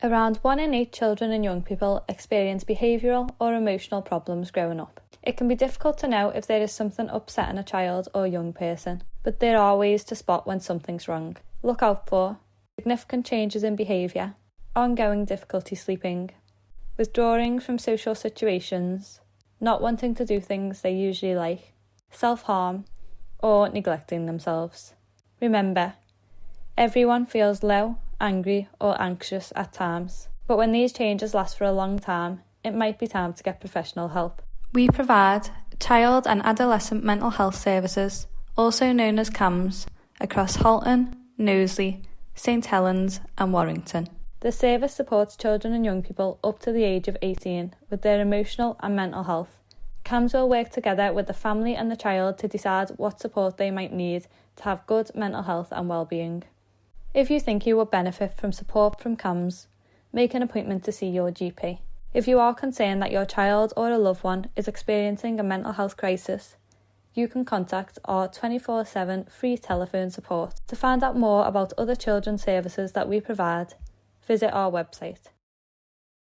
Around one in eight children and young people experience behavioural or emotional problems growing up. It can be difficult to know if there is something upsetting a child or young person, but there are ways to spot when something's wrong. Look out for significant changes in behaviour, ongoing difficulty sleeping, withdrawing from social situations, not wanting to do things they usually like, self harm, or neglecting themselves. Remember, everyone feels low, angry, or anxious at times, but when these changes last for a long time, it might be time to get professional help. We provide child and adolescent mental health services, also known as CAMHS, across Halton, Knowsley, St Helens, and Warrington. The service supports children and young people up to the age of 18 with their emotional and mental health. CAMHS will work together with the family and the child to decide what support they might need to have good mental health and well-being. If you think you would benefit from support from CAMHS, make an appointment to see your GP. If you are concerned that your child or a loved one is experiencing a mental health crisis, you can contact our 24 7 free telephone support. To find out more about other children's services that we provide, visit our website